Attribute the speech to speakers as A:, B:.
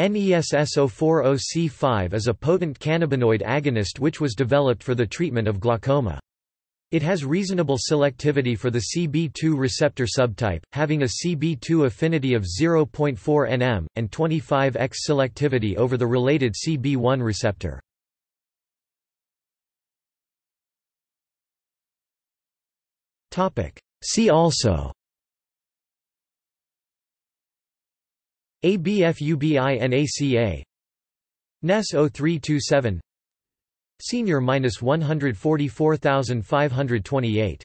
A: NESS040C5 is a potent cannabinoid agonist which was developed for the treatment of glaucoma. It has reasonable selectivity for the CB2 receptor subtype, having a CB2 affinity of 0.4 nm, and 25x selectivity over the related CB1 receptor. See also ABFUBINACA NES 0327 Senior minus 144528